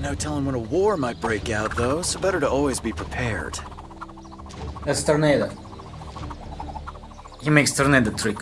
No telling when a war might break out, though, so better to always be prepared. That's tornado. He makes tornado trick.